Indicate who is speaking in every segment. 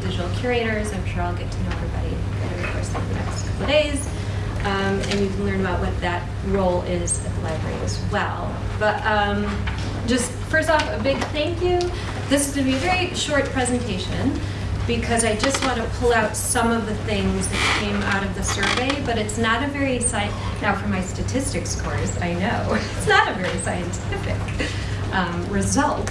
Speaker 1: digital curators. I'm sure I'll get to know everybody over the course of the next couple of days. Um, and you can learn about what that role is at the library as well. But um, just first off, a big thank you. This is going to be a very short presentation because I just want to pull out some of the things that came out of the survey, but it's not a very. Now, for my statistics course, I know it's not a very scientific um, result.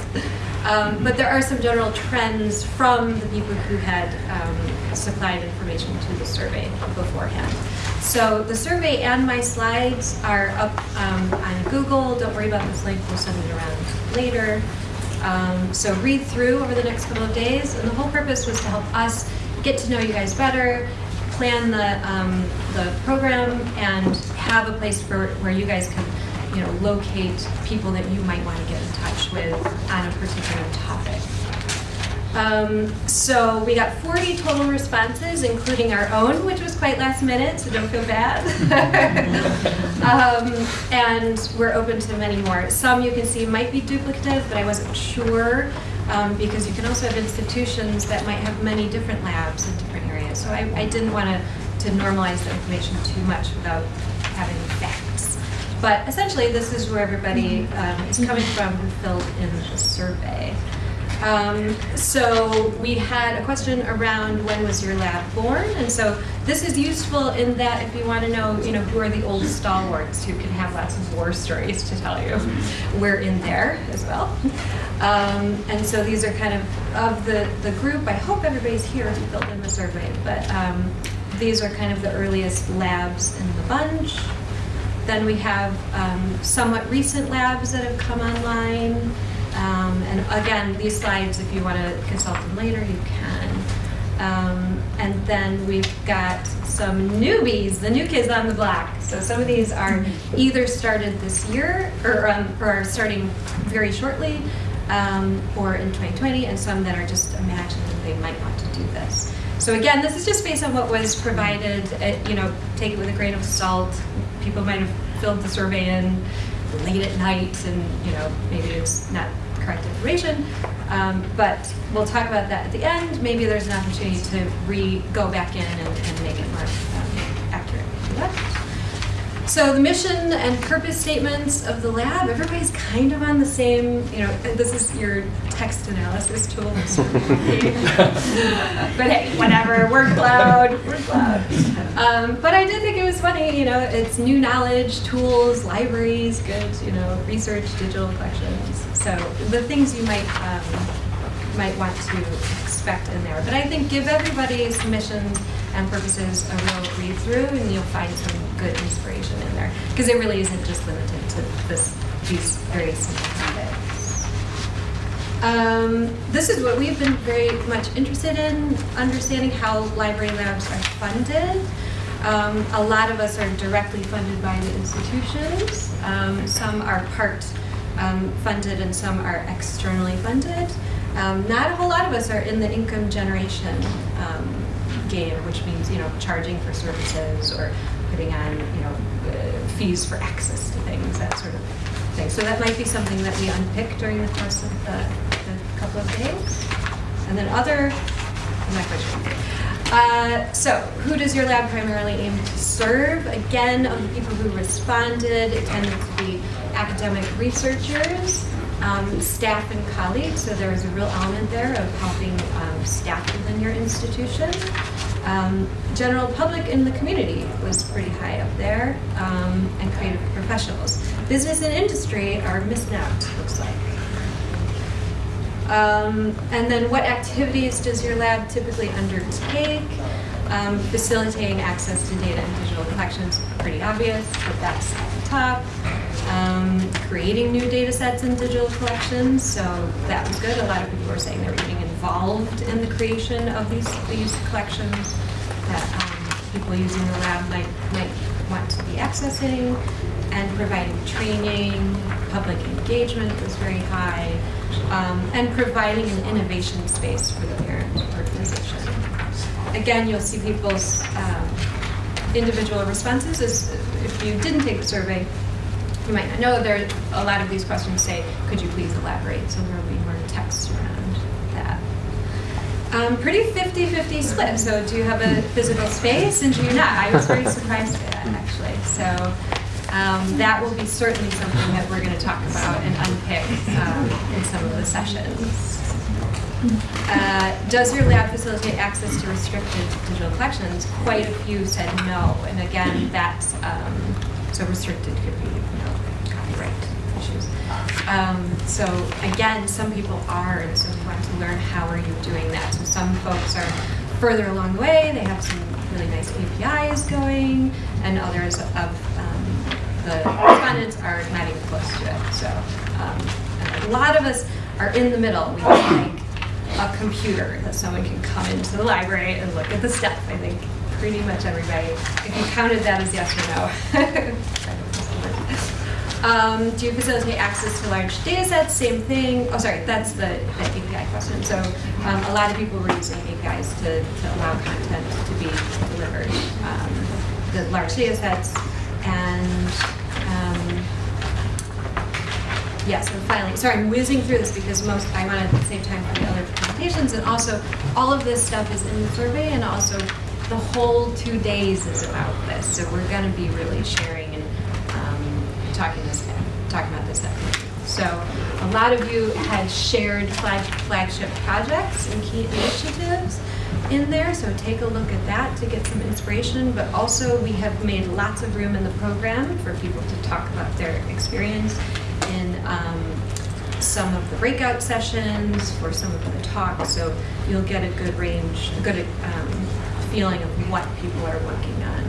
Speaker 1: Um, but there are some general trends from the people who had um, supplied information to the survey beforehand. So the survey and my slides are up um, on Google. Don't worry about this link, we'll send it around later. Um, so read through over the next couple of days, and the whole purpose was to help us get to know you guys better, plan the um, the program, and have a place for where you guys can, you know, locate people that you might want to get in touch with on a particular topic. Um, so we got 40 total responses, including our own, which was quite last minute, so don't feel bad. um, and we're open to many more. Some you can see might be duplicative, but I wasn't sure um, because you can also have institutions that might have many different labs in different areas. So I, I didn't want to to normalize the information too much without having facts. But essentially, this is where everybody um, is coming from who filled in the survey. Um, so we had a question around when was your lab born, and so this is useful in that if you want to know, you know, who are the old stalwarts who can have lots of war stories to tell you, we're in there as well. Um, and so these are kind of of the the group. I hope everybody's here who filled in the survey, but um, these are kind of the earliest labs in the bunch. Then we have um, somewhat recent labs that have come online. Um, and again, these slides, if you want to consult them later, you can. Um, and then we've got some newbies, the new kids on the block. So some of these are either started this year or, um, or are starting very shortly um, or in 2020, and some that are just imagining they might want to do this. So again, this is just based on what was provided. At, you know, take it with a grain of salt. People might have filled the survey in late at night, and you know, maybe it's not correct information. Um, but we'll talk about that at the end. Maybe there's an opportunity to re go back in and, and make it more um, accurate. So the mission and purpose statements of the lab, everybody's kind of on the same, you know, this is your text analysis tool. but hey, whatever, word cloud. Um, but I did think it was funny, you know, it's new knowledge, tools, libraries, good, you know, research, digital collections. So the things you might um, might want to expect in there. But I think give everybody missions and purposes a real read through, and you'll find some good inspiration in there because it really isn't just limited to this these very simple topics. Um, this is what we've been very much interested in, understanding how library labs are funded. Um, a lot of us are directly funded by the institutions. Um, some are part um, funded and some are externally funded. Um, not a whole lot of us are in the income generation um, game, which means you know charging for services or putting on you know uh, fees for access to things, that sort of thing. So that might be something that we unpick during the course of the, the couple of days. And then other, not quite sure. Uh, so, who does your lab primarily aim to serve? Again, of the people who responded, it tended to be academic researchers, um, staff and colleagues, so there is a real element there of helping um, staff within your institution. Um, general public in the community was pretty high up there, um, and creative professionals. Business and industry are out, looks like. Um, and then what activities does your lab typically undertake? Um, facilitating access to data and digital collections, pretty obvious, but that's at the top. Um, creating new data sets and digital collections, so that was good. A lot of people were saying they were getting involved in the creation of these, these collections that um, people using the lab might, might want to be accessing, and providing training, public engagement was very high, um, and providing an innovation space for the parent organization. Again, you'll see people's um, individual responses. As if you didn't take the survey, you might not know there are a lot of these questions say, could you please elaborate? So there will be more text around that. Um, pretty 50-50 split. So do you have a physical space and do you not? I was very surprised by that actually. So um, that will be certainly something that we're going to talk about and unpick um, in some of the sessions. Uh, does your lab facilitate access to restricted digital collections? Quite a few said no, and again, that's um, so restricted could be you know copyright issues. Um, so again, some people are, and so we want to learn how are you doing that. So some folks are further along the way; they have some really nice APIs going, and others of um, the respondents are not even close to it. So um, a lot of us are in the middle. We a computer that someone can come into the library and look at the stuff. I think pretty much everybody, if you counted that as yes or no. um, do you facilitate access to large data sets? Same thing. Oh, sorry, that's the, the API question. So um, a lot of people were using APIs to, to allow content to be delivered. Um, the large data sets and um, Yes, and finally, sorry, I'm whizzing through this because most, I want to save time for the other presentations, and also, all of this stuff is in the survey, and also, the whole two days is about this, so we're gonna be really sharing and um, talking this, talking about this. So, a lot of you had shared flag, flagship projects and key initiatives in there, so take a look at that to get some inspiration, but also we have made lots of room in the program for people to talk about their experience in um, some of the breakout sessions, for some of the talks, so you'll get a good range, a good um, feeling of what people are working on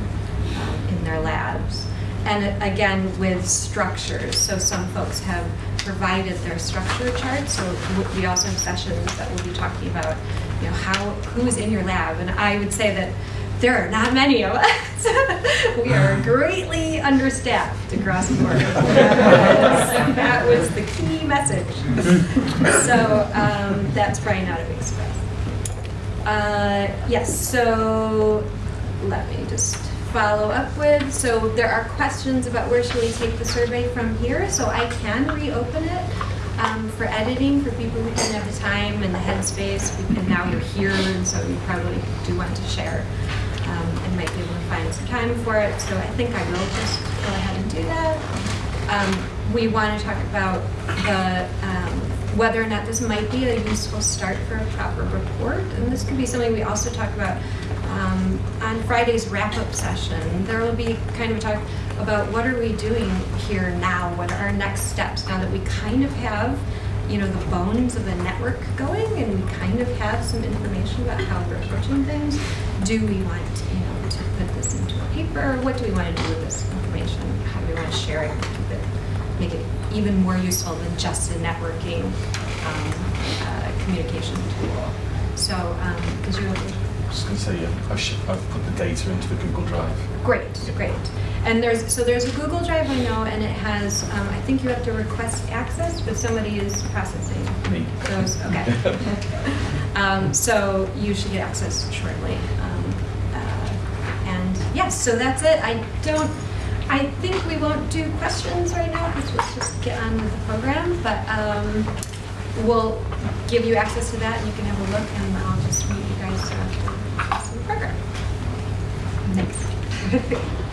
Speaker 1: um, in their labs. And again, with structures, so some folks have provided their structure charts, so we also have sessions that we'll be talking about, you know, how, who's in your lab, and I would say that there are not many of us. we are greatly understaffed across the board. that was the key message. so um, that's probably not a big surprise. Uh, yes, so let me just follow up with. So there are questions about where should we take the survey from here. So I can reopen it um, for editing for people who didn't have the time and the headspace. And now you're here, and so you probably do want to share um, and might be able to find some time for it. So I think I will just go ahead and do that. Um, we want to talk about the um, whether or not this might be a useful start for a proper report. And this could be something we also talk about um, on Friday's wrap-up session. There will be kind of a talk about what are we doing here now? What are our next steps now that we kind of have you know, the bones of the network going and we kind of have some information about how we're approaching things. Do we want, you know, to put this into a paper? What do we want to do with this information? How do we want to share it, keep it, make it even more useful than just a networking um, uh, communication tool? So, um, you're
Speaker 2: I was going to say, yeah, I've, I've put the data into the Google Drive.
Speaker 1: Great, great. And there's so there's a Google Drive I know, and it has um, I think you have to request access, but somebody is processing
Speaker 2: Me.
Speaker 1: those. Okay. um, so you should get access shortly. Um, uh, and yes, so that's it. I don't. I think we won't do questions right now because let's just get on with the program. But um, we'll give you access to that, and you can have a look, and I'll just meet you mm.